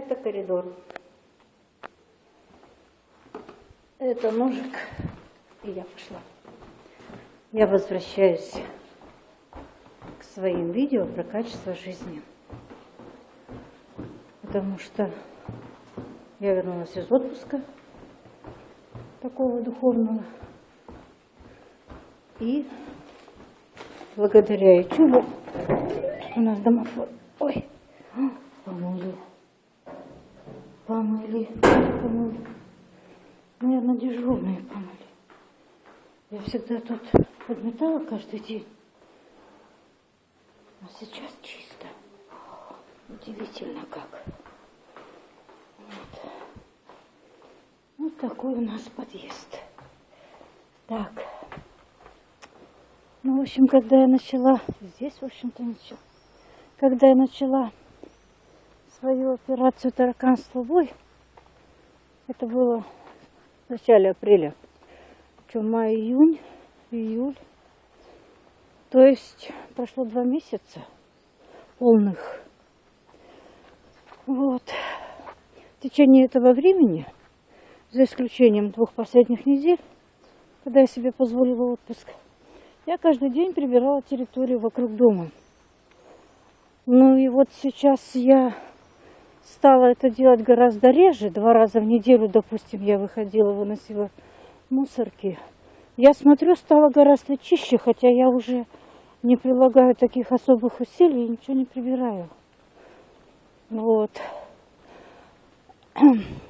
это коридор. Это ножик. И я пошла. Я возвращаюсь к своим видео про качество жизни. Потому что я вернулась из отпуска такого духовного. И благодаря YouTube у нас домофон. Ой, помыли. Помыли. Помыли. Наверное, дежурные помыли. Я всегда тут подметала каждый день. А сейчас чисто. Удивительно как. Вот. вот такой у нас подъезд. Так. Ну, в общем, когда я начала, здесь, в общем-то, ничего. Когда я начала свою операцию тараканство бой, это было в начале апреля, что май, июнь, июль. То есть прошло два месяца полных. Вот. В течение этого времени, за исключением двух последних недель, когда я себе позволила отпуск, я каждый день прибирала территорию вокруг дома. Ну и вот сейчас я стала это делать гораздо реже. Два раза в неделю, допустим, я выходила, выносила мусорки. Я смотрю, стало гораздо чище, хотя я уже не прилагаю таких особых усилий и ничего не прибираю. Вот.